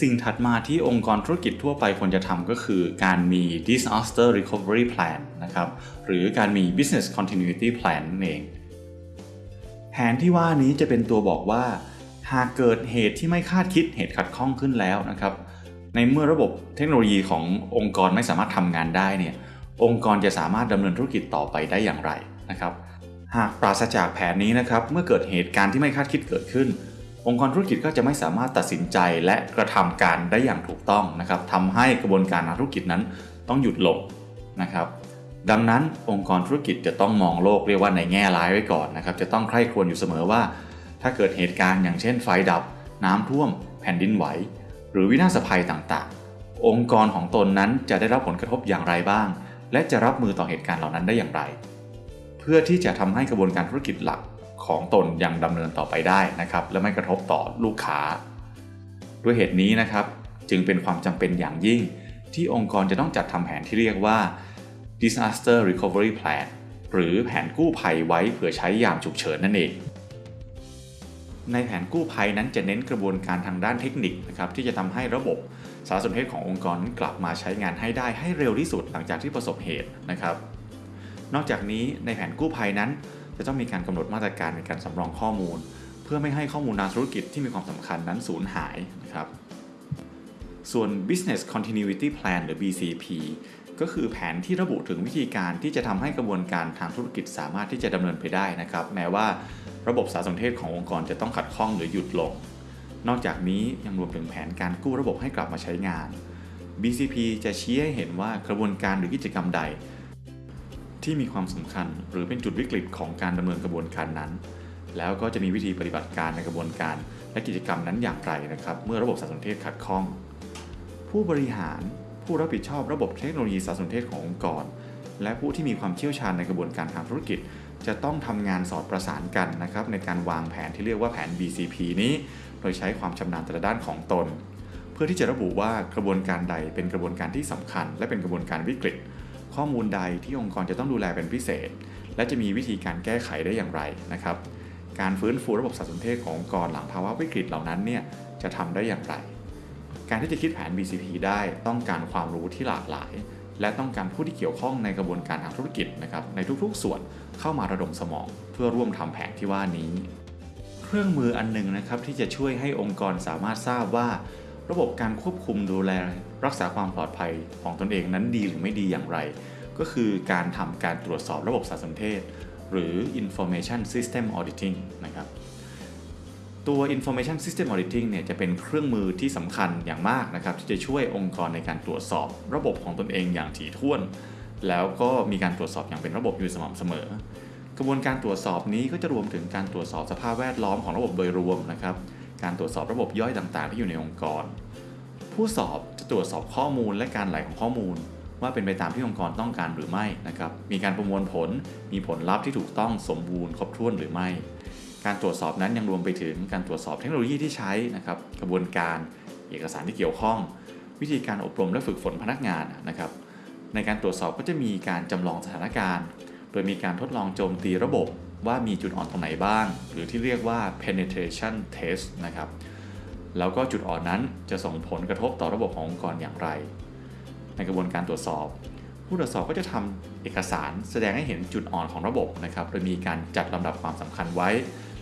สิ่งถัดมาที่องค์กรธุรกิจทั่วไปควรจะทำก็คือการมี disaster recovery plan นะครับ หรือการมี business continuity plan นั่นเอง แผนที่ว่านี้จะเป็นตัวบอกว่า หากเกิดเหตุที่ไม่คาดคิดเหตุขัดข้องขึ้นแล้วนะครับ ในเมื่อระบบเทคโนโลยีขององค์กรไม่สามารถทำงานได้เนี่ย องค์กรจะสามารถดำเนินธุรกิจต่อไปได้อย่างไรนะครับ หากปราศจากแผนนี้นะครับเมื่อเกิดเหตุการณ์ที่ไม่คาดคิดเกิดขึ้น องค์กรธุรกิจก็จะไม่สามารถตัดสินใจและกระทำการได้อย่างถูกต้องนะครับทำให้กระบวนการทางธุรกิจนั้นต้องหยุดลงนะครับดังนั้นองค์กรธุรกิจจะต้องมองโลกเรียกว่าในแง่ร้ายไว้ก่อนนะครับจะต้องใคร่ครวญอยู่เสมอว่า ถ้าเกิดเหตุการณ์อย่างเช่นไฟดับ น้ำท่วม แผ่นดินไหว หรือวินาศภัยต่างๆ องค์กรของตนนั้นจะได้รับผลกระทบอย่างไรบ้าง และจะรับมือต่อเหตุการณ์เหล่านั้นได้อย่างไร พื่อที่จะทำให้กระบวนการธุรกิจหลักของตนยังดำเนินต่อไปได้นะครับ และไม่กระทบต่อลูกค้า ด้วยเหตุนี้นะครับ จึงเป็นความจำเป็นอย่างยิ่ง ที่องค์กรจะต้องจัดทำแผนที่เรียกว่า disaster recovery plan หรือแผนกู้ภัยไว้เผื่อใช้ยามฉุกเฉินนั่นเอง ในแผนกู้ภัยนั้นจะเน้นกระบวนการทางด้านเทคนิคนะครับที่จะทำให้ระบบสารสนเทศขององค์กรกลับมาใช้งานให้ได้ให้เร็วที่สุดหลังจากที่ประสบเหตุนะครับ นอกจากนี้ในแผนกู้ภัยนั้น จะต้องมีการกำหนดมาตรการในการสำรองข้อมูล เพื่อไม่ให้ข้อมูลทางธุรกิจที่มีความสำคัญนั้นสูญหายนะครับ ส่วน business continuity plan หรือ BCP ก็คือแผนที่ระบุถึงวิธีการที่จะทำให้กระบวนการทางธุรกิจสามารถที่จะดำเนินไปได้นะครับ แม้ว่าระบบสารสนเทศขององค์กรจะต้องขัดข้องหรือหยุดลง นอกจากนี้ยังรวมถึงแผนการกู้ระบบให้กลับมาใช้งาน BCP จะชี้ให้เห็นว่ากระบวนการหรือกิจกรรมใด ที่มีความสำคัญหรือเป็นจุดวิกฤตของการดำเนินกระบวนการนั้น แล้วก็จะมีวิธีปฏิบัติการในกระบวนการ และกิจกรรมนั้นอย่างไรนะครับ เมื่อระบบสารสนเทศขัดข้อง ผู้บริหารผู้รับผิดชอบระบบเทคโนโลยีสารสนเทศขององค์กร และผู้ที่มีความเชี่ยวชาญในกระบวนการทางธุรกิจ จะต้องทำงานสอดประสานกันนะครับในการวางแผนที่เรียกว่าแผน BCP นี้ โดยใช้ความชำนาญแต่ละด้านของตน เพื่อที่จะระบุว่ากระบวนการใดเป็นกระบวนการที่สำคัญ และเป็นกระบวนการวิกฤต ข้อมูลใดที่องค์กรจะต้องดูแลเป็นพิเศษ และจะมีวิธีการแก้ไขได้อย่างไรนะครับ การฟื้นฟูระบบสารสนเทศขององค์กรหลังภาวะวิกฤตเหล่านั้นเนี่ยจะทำได้อย่างไร การที่จะคิดแผน BCP ได้ต้องการความรู้ที่หลากหลาย และต้องการผู้ที่เกี่ยวข้องในกระบวนการทางธุรกิจนะครับในทุกๆ ส่วนเข้ามาระดมสมอง เพื่อร่วมทำแผนที่ว่านี้ เครื่องมืออันหนึ่งนะครับที่จะช่วยให้องค์กรสามารถทราบว่า ระบบการควบคุมดูแลรักษาความปลอดภัยของตนเองนั้นดีหรือไม่ดีอย่างไร ก็คือการทำการตรวจสอบระบบสารสนเทศ หรือ information system auditing นะครับตัว information system auditing เนี่ยจะเป็นเครื่องมือที่สำคัญอย่างมากนะครับที่จะช่วยองค์กรในการตรวจสอบระบบของตนเองอย่างถี่ถ้วน แล้วก็มีการตรวจสอบอย่างเป็นระบบอยู่สม่ำเสมอ กระบวนการตรวจสอบนี้ก็จะรวมถึงการตรวจสอบสภาพแวดล้อมของระบบโดยรวมนะครับ การตรวจสอบระบบย่อยต่างๆ ที่อยู่ในองค์กร ผู้สอบจะตรวจสอบข้อมูลและการไหลของข้อมูล ว่าเป็นไปตามที่องค์กรต้องการหรือไม่นะครับมีการประมวลผล มีผลลัพธ์ที่ถูกต้องสมบูรณ์ครบถ้วนหรือไม่ การตรวจสอบนั้นยังรวมไปถึงการตรวจสอบเทคโนโลยีที่ใช้นะครับกระบวนการเอกสารที่เกี่ยวข้อง วิธีการอบรมและฝึกฝนพนักงานนะครับในการตรวจสอบก็จะมีการจำลองสถานการณ์ โดยมีการทดลองโจมตีระบบ ว่ามีจุดอ่อนตรงไหนบ้าง หรือที่เรียกว่า penetration test นะครับ แล้วก็จุดอ่อนนั้นจะส่งผลกระทบต่อระบบขององค์กรอย่างไร ในกระบวนการตรวจสอบ ผู้ตรวจสอบก็จะทำเอกสารแสดงให้เห็นจุดอ่อนของระบบนะครับ โดยมีการจัดลำดับความสำคัญไว้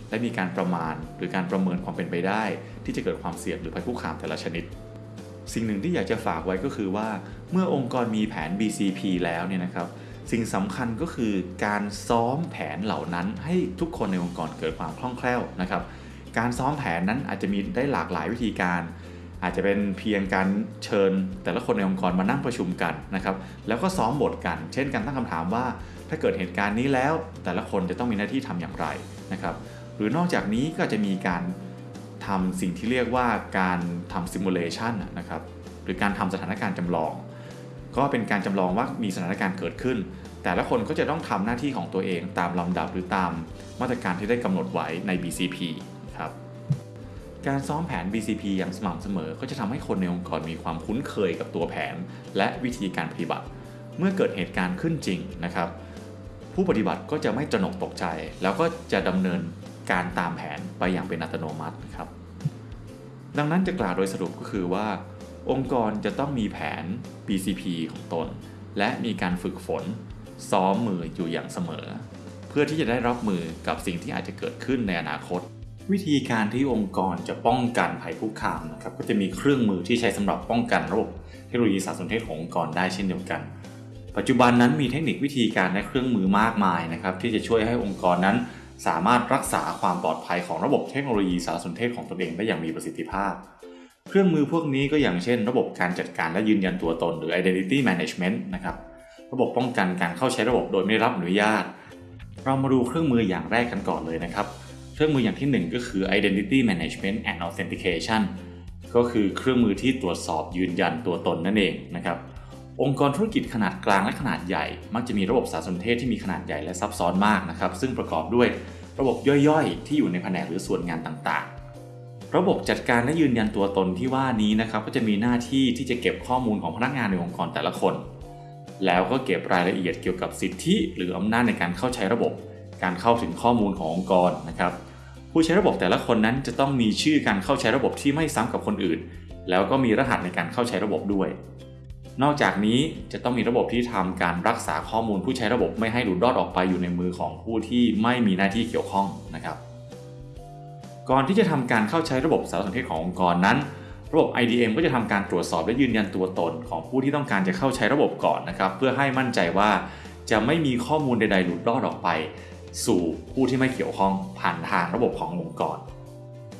และมีการประมาณหรือการประเมินความเป็นไปได้ ที่จะเกิดความเสี่ยงหรือภัยคุกคามแต่ละชนิดสิ่งหนึ่งที่อยากจะฝากไว้ก็คือว่าเมื่อองค์กรมีแผน BCP แล้วเนี่ยนะครับ สิ่งสำคัญก็คือการซ้อมแผนเหล่านั้น ให้ทุกคนในองค์กรเกิดความคล่องแคล่วนะครับ การซ้อมแผนนั้นอาจจะมีได้หลากหลายวิธีการ อาจจะเป็นเพียงการเชิญ แต่ละคนในองค์กรมานั่งประชุมกันนะครับ แล้วก็ซ้อมบทกัน เช่นการตั้งคำถามว่า ถ้าเกิดเหตุการณ์นี้แล้ว แต่ละคนจะต้องมีหน้าที่ทำอย่างไรนะครับ หรือนอกจากนี้ก็จะมีการทำสิ่งที่เรียกว่าการทำซิมูเลชันนะครับ หรือการทำสถานการณ์จำลอง ก็เป็นการจำลองว่ามีสถานการณ์เกิดขึ้น แต่ละคนก็จะต้องทำหน้าที่ของตัวเองตามลำดับหรือตามมาตรการที่ได้กำหนดไว้ใน BCP ครับการซ้อมแผน BCP อย่างสม่ำเสมอ ก็จะทำให้คนในองค์กรมีความคุ้นเคยกับตัวแผน และวิธีการปฏิบัติ เมื่อเกิดเหตุการณ์ขึ้นจริงนะครับ ผู้ปฏิบัติก็จะไม่ตระหนกตกใจ แล้วก็จะดำเนินการตามแผนไปอย่างเป็นอัตโนมัติครับ ดังนั้นจะกล่าวโดยสรุปก็คือว่า องค์กรจะต้องมีแผน BCP ของตน และมีการฝึกฝน ซ้อมมืออยู่อย่างเสมอ เพื่อที่จะได้รับมือกับสิ่งที่อาจจะเกิดขึ้นในอนาคต วิธีการที่องค์กรจะป้องกันภัยคุกคามนะครับก็จะมีเครื่องมือที่ใช้สำหรับป้องกันระบบเทคโนโลยีสารสนเทศขององค์กรได้เช่นเดียวกัน ปัจจุบันนั้นมีเทคนิควิธีการและเครื่องมือมากมายนะครับที่จะช่วยให้องค์กรนั้น สามารถรักษาความปลอดภัยของระบบเทคโนโลยีสารสนเทศของตนเองได้อย่างมีประสิทธิภาพ เครื่องมือพวกนี้ก็อย่างเช่น ระบบการจัดการและยืนยันตัวตนหรือ identity management นะครับ ระบบป้องกันการเข้าใช้ระบบโดยไม่รับอนุญาต เรามาดูเครื่องมืออย่างแรกกันก่อนเลยนะครับ เครื่องมืออย่างที่ 1 ก็คือ identity management and authentication ก็คือเครื่องมือที่ตรวจสอบยืนยันตัวตนนั่นเองนะครับ องค์กรธุรกิจขนาดกลางและขนาดใหญ่ มักจะมีระบบสารสนเทศที่มีขนาดใหญ่และซับซ้อนมากนะครับ ซึ่งประกอบด้วยระบบย่อยๆ ที่อยู่ในแผนกหรือส่วนงานต่างๆ ระบบจัดการและยืนยันตัวตนที่ว่านี้นะครับก็จะมีหน้าที่ที่จะเก็บข้อมูลของพนักงานในองค์กรแต่ละคน แล้วก็เก็บรายละเอียดเกี่ยวกับสิทธิหรืออำนาจในการเข้าใช้ระบบ การเข้าถึงข้อมูลขององค์กรนะครับผู้ใช้ระบบแต่ละคนนั้นจะต้องมีชื่อการเข้าใช้ระบบที่ไม่ซ้ำกับคนอื่น แล้วก็มีรหัสในการเข้าใช้ระบบด้วย นอกจากนี้จะต้องมีระบบที่ทำการรักษาข้อมูลผู้ใช้ระบบไม่ให้หลุดรอดออกไปอยู่ในมือของผู้ที่ไม่มีหน้าที่เกี่ยวข้องนะครับ ก่อนที่จะทำการเข้าใช้ระบบสารสนเทศขององค์กรนั้น ระบบ IDM ก็จะทำการตรวจสอบและยืนยันตัวตนของผู้ที่ต้องการจะเข้าใช้ระบบก่อนนะครับเพื่อให้มั่นใจว่าจะไม่มีข้อมูลใดๆหลุดรอดออกไป สู่ผู้ที่ไม่เกี่ยวข้องผ่านทางระบบขององค์กร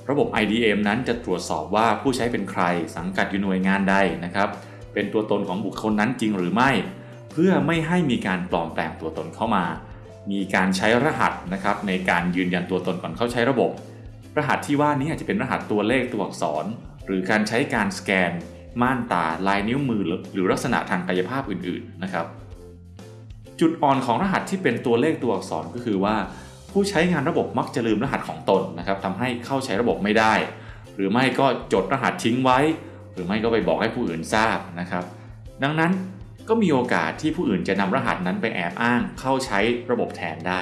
ระบบ IDM นั้นจะตรวจสอบว่าผู้ใช้เป็นใคร สังกัดอยู่หน่วยงานใดนะครับเป็นตัวตนของบุคคลนั้นจริงหรือไม่ เพื่อไม่ให้มีการปลอมแปลงตัวตนเข้ามา มีการใช้รหัสนะครับในการยืนยันตัวตนก่อนเข้าใช้ระบบ รหัสที่ว่านี้อาจจะเป็นรหัสตัวเลขตัวอักษร หรือการใช้การสแกน ม่านตา ลายนิ้วมือ หรือลักษณะทางกายภาพอื่นๆนะครับ จุดอ่อนของรหัสที่เป็นตัวเลขตัวอักษรก็คือว่า ผู้ใช้งานระบบมักจะลืมรหัสของตนนะครับทำให้เข้าใช้ระบบไม่ได้ หรือไม่ก็จดรหัสทิ้งไว้ หรือไม่ก็ไปบอกให้ผู้อื่นทราบนะครับ ดังนั้นก็มีโอกาสที่ผู้อื่นจะนำรหัสนั้นไปแอบอ้างเข้าใช้ระบบแทนได้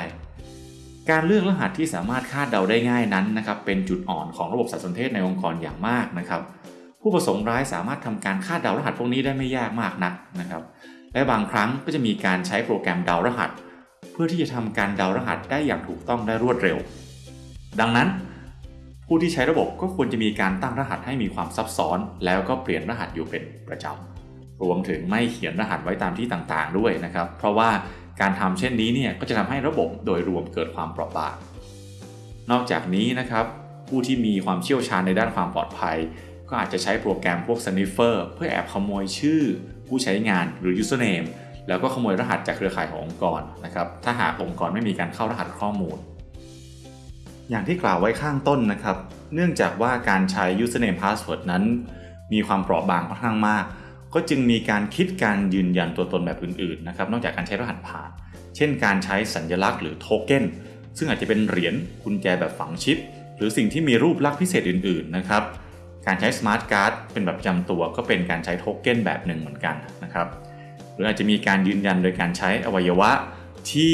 การเลือกรหัสที่สามารถคาดเดาได้ง่ายนั้นนะครับเป็นจุดอ่อนของระบบสารสนเทศในองค์กรอย่างมากนะครับ ผู้ประสงค์ร้ายสามารถทำการคาดเดารหัสพวกนี้ได้ไม่ยากมากนักนะครับ และบางครั้งก็จะมีการใช้โปรแกรมเดารหัส เพื่อที่จะทำการเดารหัสได้อย่างถูกต้องได้รวดเร็ว ดังนั้น ผู้ที่ใช้ระบบก็ควรจะมีการตั้งรหัสให้มีความซับซ้อน แล้วก็เปลี่ยนรหัสอยู่เป็นประจำรวมถึงไม่เขียนรหัสไว้ตามที่ต่างๆด้วยนะครับ เพราะว่า การทำเช่นนี้เนี่ยก็จะทำให้ระบบโดยรวมเกิดความเปราะบาง นอกจากนี้นะครับผู้ที่มีความเชี่ยวชาญในด้านความปลอดภัย ก็อาจจะใช้โปรแกรมพวก sniffer เพื่อแอบขโมยชื่อ ผู้ใช้งานหรือ username แล้วก็ขโมยรหัสจากเครือข่ายขององค์กรนะครับถ้าหากองค์กรไม่มีการเข้ารหัสข้อมูล อย่างที่กล่าวไว้ข้างต้นนะครับ เนื่องจากว่าการใช้ username password นั้น มีความเปราะบางค่อนข้างมาก ก็จึงมีการคิดการยืนยันตัวตนแบบอื่นๆนะครับนอกจากการใช้รหัสผ่าน เช่นการใช้สัญลักษณ์หรือโทเก้นซึ่งอาจจะเป็นเหรียญกุญแจแบบฝังชิป หรือสิ่งที่มีรูปลักษณ์พิเศษอื่นๆนะครับการใช้สมาร์ทการ์ดเป็นแบบจำตัวก็เป็นการใช้โทเก้นแบบหนึ่งเหมือนกันนะครับหรืออาจจะมีการยืนยันโดยการใช้อวัยวะที่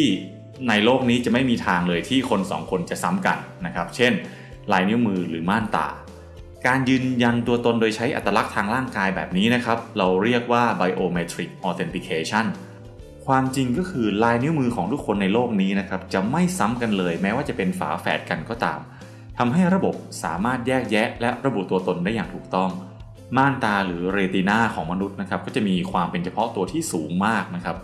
ในโลกนี้จะไม่มีทางเลยที่คนสองคนจะซ้ำกันนะครับ เช่น ลายนิ้วมือหรือม่านตา การยืนยันตัวตนโดยใช้อัตลักษณ์ทางร่างกายแบบนี้นะครับ เราเรียกว่า biometric authentication ความจริงก็คือลายนิ้วมือของทุกคนในโลกนี้นะครับ จะไม่ซ้ำกันเลย แม้ว่าจะเป็นฝาแฝดกันก็ตามทำให้ระบบสามารถแยกแยะ และระบุตัวตนได้อย่างถูกต้อง ม่านตาหรือเรตินาของมนุษย์นะครับ ก็จะมีความเป็นเฉพาะตัวที่สูงมากนะครับ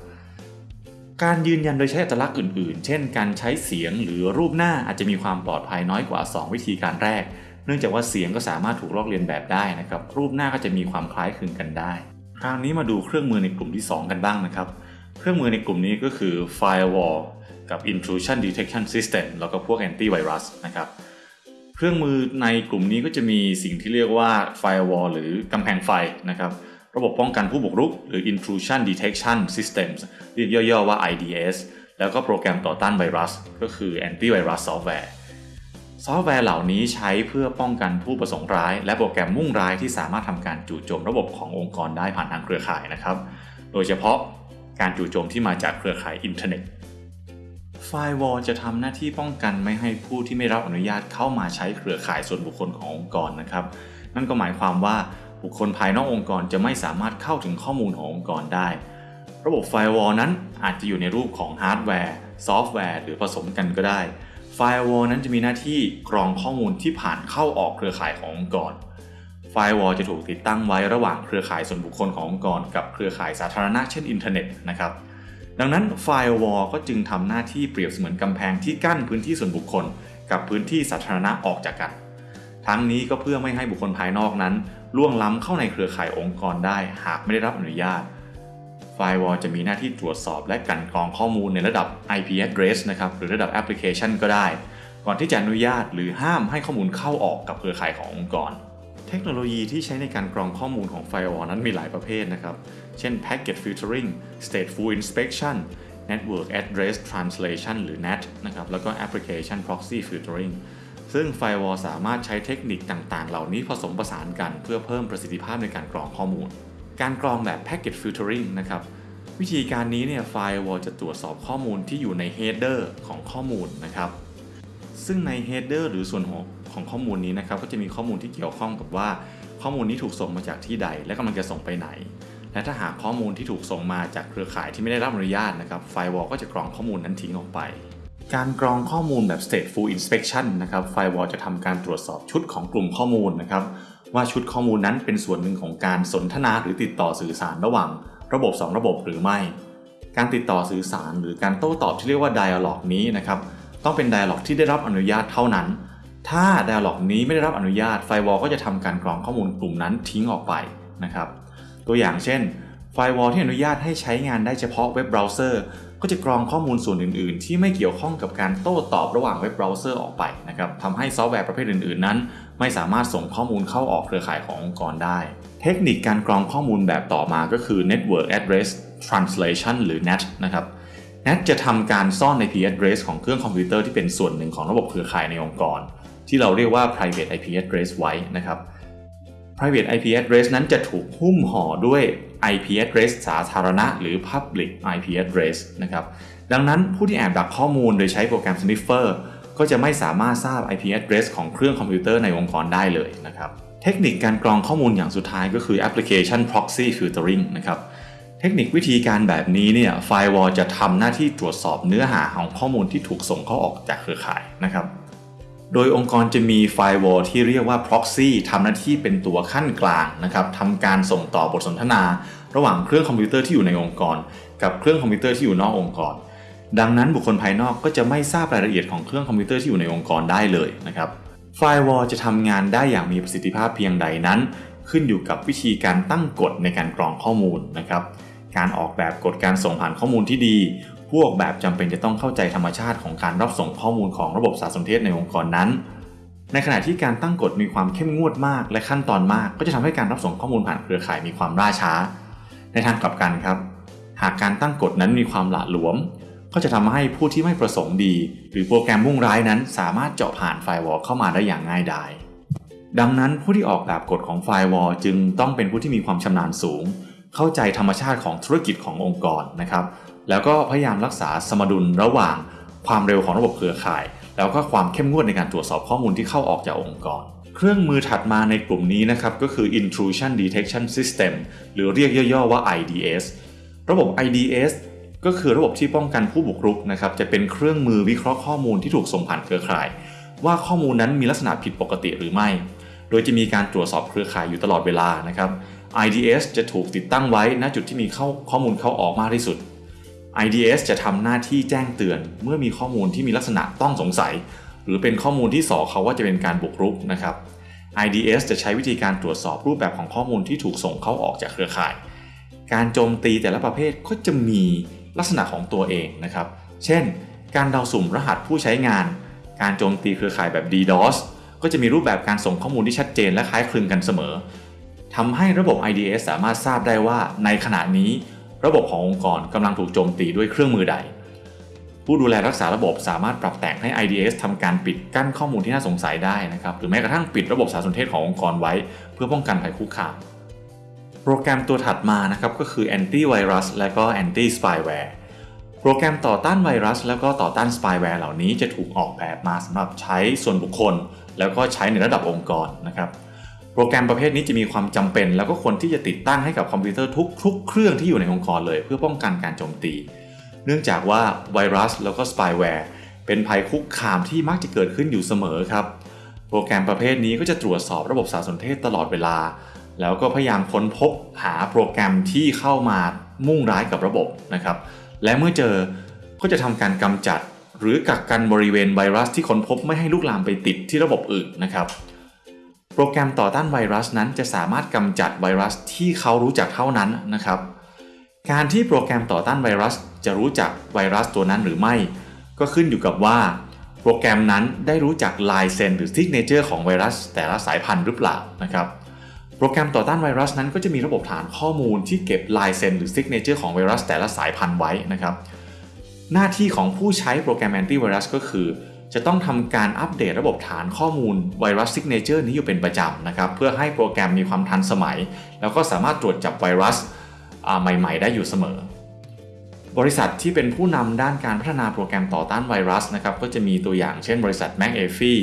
การยืนยันโดยใช้อัตลักษณ์อื่น ๆ เช่น การใช้เสียงหรือรูปหน้าอาจจะมีความปลอดภัยน้อยกว่า 2 วิธีการแรก นื่องจากว่าเสียงก็สามารถถูกลอกเลียนแบบได้นะครับรูปหน้าก็จะมีความคล้ายคลึงกันได้ คราวนี้มาดูเครื่องมือในกลุ่มที่ 2 กันบ้างนะครับ เครื่องมือในกลุ่มนี้ก็คือ firewall กับ intrusion detection system แล้วก็พวก antivirus นะครับเครื่องมือในกลุ่มนี้ก็จะมีสิ่งที่เรียกว่า firewall หรือกำแพงไฟนะครับระบบป้องกันผู้บุกรุก หรือ intrusion detection systems เรียกย่อๆว่า IDS แล้วก็โปรแกรมต่อต้านไวรัส ก็คือ antivirus software ซอฟต์แวร์เหล่านี้ใช้เพื่อป้องกันผู้ประสงค์ร้าย และโปรแกรมมุ่งร้ายที่สามารถทำการจู่โจมระบบขององค์กรได้ผ่านทางเครือข่ายนะครับ โดยเฉพาะการจู่โจมที่มาจากเครือข่ายอินเทอร์เน็ต Firewall จะทำหน้าที่ป้องกันไม่ให้ผู้ที่ไม่รับอนุญาตเข้ามาใช้เครือข่ายส่วนบุคคลขององค์กรนะครับ นั่นก็หมายความว่าบุคคลภายนอกองค์กรจะไม่สามารถเข้าถึงข้อมูลขององค์กรได้ ระบบ Firewall นั้นอาจจะอยู่ในรูปของฮาร์ดแวร์ซอฟต์แวร์หรือผสมกันก็ได้ Firewall นั้นจะมีหน้าที่กรองข้อมูลที่ผ่านเข้าออกเครือข่ายขององค์กร Firewall จะถูกติดตั้งไว้ระหว่างเครือข่ายส่วนบุคคลขององค์กร กับเครือข่ายสาธารณะเช่นอินเทอร์เน็ตนะครับดังนั้น Firewall ก็จึงทำหน้าที่เปรียบเสมือนกำแพงที่กั้นพื้นที่ส่วนบุคคล กับพื้นที่สาธารณะออกจากกัน ทั้งนี้ก็เพื่อไม่ให้บุคคลภายนอกนั้น ล่วงล้ำเข้าในเครือข่ายองค์กรได้ หากไม่ได้รับอนุญาต Firewall จะมีหน้าที่ตรวจสอบและกลั่นกรองข้อมูลในระดับ IP address นะครับหรือระดับแอปพลิเคชันก็ได้ ก่อนที่จะอนุญาตหรือห้ามให้ข้อมูลเข้าออกกับเครือข่ายขององค์กร เทคโนโลยีที่ใช้ในการกรองข้อมูลของ Firewall นั้นมีหลายประเภทนะครับ เช่น Packet Filtering Stateful Inspection Network Address Translation หรือ NAT นะครับแล้วก็ Application Proxy Filtering ซึ่ง Firewall สามารถใช้เทคนิคต่างๆ เหล่านี้ผสมผสานกันเพื่อเพิ่มประสิทธิภาพในการกรองข้อมูล การกรองแบบ Packet Filtering นะครับวิธีการนี้เนี่ย Firewall จะตรวจสอบข้อมูลที่อยู่ใน Header ของข้อมูลนะครับ ซึ่งใน Header หรือส่วนหัวของข้อมูลนี้นะครับ ก็จะมีข้อมูลที่เกี่ยวข้องกับว่า ข้อมูลนี้ถูกส่งมาจากที่ใด และกำลังจะส่งไปไหน และถ้าหากข้อมูลที่ถูกส่งมาจากเครือข่ายที่ไม่ได้รับอนุญาตนะครับ Firewall ก็จะกรองข้อมูลนั้นทิ้งออกไป การกรองข้อมูลแบบ stateful inspection นะครับ Firewall จะทำการตรวจสอบชุดของกลุ่มข้อมูลนะครับ ว่าชุดข้อมูลนั้นเป็นส่วนหนึ่งของการสนทนาหรือติดต่อสื่อสารระหว่างระบบ 2 ระบบหรือไม่ การติดต่อสื่อสารหรือการโต้ตอบที่เรียกว่า dialog นี้นะครับต้องเป็น dialog ที่ได้รับอนุญาตเท่านั้น ถ้า dialog นี้ไม่ได้รับอนุญาต Firewall ก็จะทำการกรองข้อมูลกลุ่มนั้นทิ้งออกไปนะครับ ตัวอย่างเช่น Firewall ที่อนุญาตให้ใช้งานได้เฉพาะเว็บเบราว์เซอร์ ก็จะกรองข้อมูลส่วนอื่น ๆ ที่ไม่เกี่ยวข้องกับการโต้ตอบระหว่างเว็บเบราว์เซอร์ออกไปนะครับทำให้ซอฟต์แวร์ประเภทอื่น ๆ นั้น ไม่สามารถส่งข้อมูลเข้าออกเครือข่ายขององค์กรได้ เทคนิคการกรองข้อมูลแบบต่อมาก็คือ Network Address Translation หรือ NAT นะครับ NAT จะทำการซ่อน IP address ของเครื่องคอมพิวเตอร์ที่เป็นส่วนหนึ่งของระบบเครือข่ายในองค์กร ที่เราเรียกว่า private IP address ไว้นะครับ private IP address นั้นจะถูกหุ้มห่อด้วย IP address สาธารณะ หรือ public IP address นะครับ ดังนั้นผู้ที่แอบดักข้อมูลโดยใช้โปรแกรม sniffer ก็จะไม่สามารถทราบ IP address ของเครื่องคอมพิวเตอร์ในองค์กรได้เลยนะครับ เทคนิคการกรองข้อมูลอย่างสุดท้ายก็คือ application proxy filtering นะครับ เทคนิควิธีการแบบนี้เนี่ย Firewall จะทำหน้าที่ตรวจสอบเนื้อหาของข้อมูลที่ถูกส่งเข้าออกจากเครือข่ายนะครับ โดยองค์กรจะมี Firewall ที่เรียกว่า Proxy ทำหน้าที่เป็นตัวคั่นกลางนะครับทำการส่งต่อบทสนทนา ระหว่างเครื่องคอมพิวเตอร์ที่อยู่ในองค์กร กับเครื่องคอมพิวเตอร์ที่อยู่นอกองค์กร ดังนั้นบุคคลภายนอกก็จะไม่ทราบรายละเอียดของเครื่องคอมพิวเตอร์ที่อยู่ในองค์กรได้เลยนะครับ Firewall จะทำงานได้อย่างมีประสิทธิภาพเพียงใดนั้น ขึ้นอยู่กับวิธีการตั้งกฎในการกรองข้อมูลนะครับ การออกแบบกฎการส่งผ่านข้อมูลที่ดีพวกแบบจำเป็นจะต้องเข้าใจธรรมชาติของการรับส่งข้อมูลของระบบสารสนเทศในองค์กรนั้น ในขณะที่การตั้งกฎมีความเข้มงวดมากและขั้นตอนมาก ก็จะทำให้การรับส่งข้อมูลผ่านเครือข่ายมีความล่าช้า ในทางกลับกันครับ หากการตั้งกฎนั้นมีความหละหลวม ก็จะทำให้ผู้ที่ไม่ประสงค์ดี หรือโปรแกรมมุ่งร้ายนั้น สามารถเจาะผ่านไฟวอลเข้ามาได้อย่างง่ายดายดังนั้นผู้ที่ออกแบบกฎของไฟวอลจึงต้องเป็นผู้ที่มีความชำนาญสูง เข้าใจธรรมชาติของธุรกิจขององค์กรนะครับ แล้วก็พยายามรักษาสมดุลระหว่างความเร็วของระบบเครือข่าย แล้วก็ความเข้มงวดในการตรวจสอบข้อมูลที่เข้าออกจากองค์กร เครื่องมือถัดมาในกลุ่มนี้นะครับก็คือ intrusion detection system หรือเรียกย่อๆว่า IDS ระบบ IDS ก็คือระบบที่ป้องกันผู้บุกรุกนะครับจะเป็นเครื่องมือวิเคราะห์ข้อมูลที่ถูกส่งผ่านเครือข่าย ว่าข้อมูลนั้นมีลักษณะผิดปกติหรือไม่ โดยจะมีการตรวจสอบเครือข่ายอยู่ตลอดเวลานะครับ IDS จะถูกติดตั้งไว้ณจุดที่มีข้าข้อมูลเข้าออกมากที่สุด IDS จะทำหน้าที่แจ้งเตือน เมื่อมีข้อมูลที่มีลักษณะต้องสงสัย หรือเป็นข้อมูลที่สอเขาว่าจะเป็นการบุกรุกนะครับ IDS จะใช้วิธีการตรวจสอบรูปแบบของข้อมูลที่ถูกส่งเข้าออกจากเครือข่าย การโจมตีแต่ละประเภทก็จะมีลักษณะของตัวเองนะครับ เช่น การเดาสุ่มรหัสผู้ใช้งาน การโจมตีเครือข่ายแบบ DDoS ก็จะมีรูปแบบการส่งข้อมูลที่ชัดเจนและคล้ายคลึงกันเสมอ ทำให้ระบบ IDS สามารถทราบได้ว่าในขณะนี้ ระบบขององค์กรกำลังถูกโจมตีด้วยเครื่องมือใด ผู้ดูแลรักษาระบบสามารถปรับแต่งให้ IDS ทำการปิดกั้นข้อมูลที่น่าสงสัยได้นะครับหรือแม้กระทั่งปิดระบบสารสนเทศขององค์กรไว้ เพื่อป้องกันภัยคุกคามโปรแกรมตัวถัดมานะครับก็คือ antivirus และก็ anti spyware โปรแกรมต่อต้านไวรัส แล้วก็ต่อต้านสปายแวร์เหล่านี้จะถูกออกแบบมาสำหรับใช้ส่วนบุคคล แล้วก็ใช้ในระดับองค์กรนะครับโปรแกรมประเภทนี้จะมีความจำเป็น แล้วก็ควรที่จะติดตั้งให้กับคอมพิวเตอร์ทุกๆเครื่องที่อยู่ในองค์กรเลย เพื่อป้องกันการโจมตี เนื่องจากว่าไวรัสแล้วก็สปายแวร์เป็นภัยคุกคามที่มักจะเกิดขึ้นอยู่เสมอครับ โปรแกรมประเภทนี้ก็จะตรวจสอบระบบสารสนเทศตลอดเวลา แล้วก็พยายามค้นพบหาโปรแกรมที่เข้ามามุ่งร้ายกับระบบนะครับ และเมื่อเจอก็จะทำการกำจัด หรือกักกันบริเวณไวรัสที่ค้นพบไม่ให้ลุกลามไปติดที่ระบบอื่นนะครับ รแกรมต่อต้านไวรัสนั้นจะสามารถกำจัดไวรัสที่เขารู้จักเท่านั้นนะครับ การที่โปรแกรมต่อต้านไวรัสจะรู้จักไวรัสตัวนั้นหรือไม่ ก็ขึ้นอยู่กับว่า โปรแกรมนั้นได้รู้จักลายเซ็นหรือ signature ของไวรัสแต่ละสายพันธุ์หรือเปล่านะครับโปรแกรมต่อต้านไวรัสนั้นก็จะมีระบบฐานข้อมูลที่เก็บลายเซ็นหรือ signature ของไวรัสแต่ละสายพันธุ์ไว้นะครับ หน้าที่ของผู้ใช้โปรแกรมแอนตี้ไวรัสก็คือ จะต้องทำการอัปเดตระบบฐานข้อมูล virus signature นี้อยู่เป็นประจำนะครับเพื่อให้โปรแกรมมีความทันสมัย แล้วก็สามารถตรวจจับไวรัสใหม่ๆ ได้อยู่เสมอ บริษัทที่เป็นผู้นำด้านการพัฒนาโปรแกรมต่อต้านไวรัสนะครับก็จะมีตัวอย่างเช่นบริษัท McAfee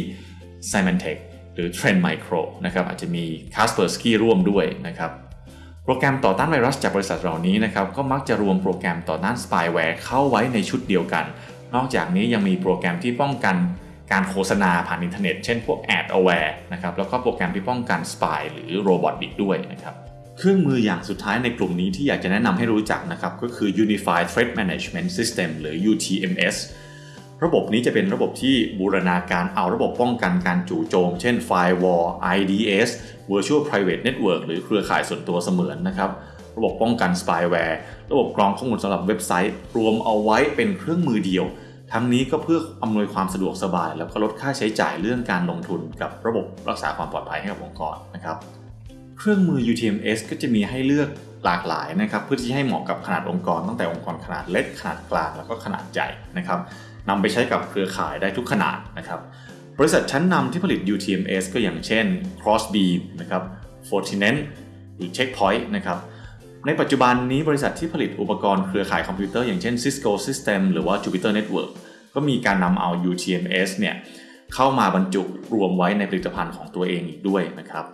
Symantec หรือ Trend Micro นะครับอาจจะมี Kaspersky ร่วมด้วยนะครับโปรแกรมต่อต้านไวรัสจากบริษัทเหล่านี้นะครับก็มักจะรวมโปรแกรมต่อต้านสปายแวร์เข้าไว้ในชุดเดียวกัน นอกจากนี้ยังมีโปรแกรมที่ป้องกันการโฆษณาผ่านอินเทอร์เน็ต เช่นพวก Ad Aware นะครับแล้วก็โปรแกรมที่ป้องกัน spy หรือ robot อีกด้วยนะครับเครื่องมืออย่างสุดท้ายในกลุ่มนี้ที่อยากจะแนะนำให้รู้จักนะครับก็คือ Unified Threat Management System หรือ UTMS ระบบนี้จะเป็นระบบที่บูรณาการเอาระบบป้องกันการจู่โจม เช่น Firewall IDS Virtual Private Network หรือเครือข่ายส่วนตัวเสมือนนะครับระบบป้องกัน spyware ระบบกรองข้อมูลสำหรับเว็บไซต์ รวมเอาไว้เป็นเครื่องมือเดียว ทั้งนี้ก็เพื่ออำนวยความสะดวกสบาย แล้วก็ลดค่าใช้จ่ายเรื่องการลงทุนกับระบบรักษาความปลอดภัยให้กับองค์กรนะครับเครื่องมือ UTMS ก็จะมีให้เลือกหลากหลายนะครับเพื่อที่ให้เหมาะกับขนาดองค์กร ตั้งแต่องค์กรขนาดเล็กขนาดกลางแล้วก็ขนาดใหญ่นะครับนำไปใช้กับเครือข่ายได้ทุกขนาดนะครับบริษัทชั้นนำที่ผลิต UTMS ก็อย่างเช่น Crossbeam นะครับ Fortinet หรือ Checkpoint นะครับ ในปัจจุบันนี้บริษัทที่ผลิตอุปกรณ์เครือข่ายคอมพิวเตอร์อย่างเช่น Cisco System หรือว่า Jupiter Network ก็มีการนำเอา UTMS เนี่ยเข้ามาบรรจุรวมไว้ในผลิตภัณฑ์ของตัวเองอีกด้วยนะครับ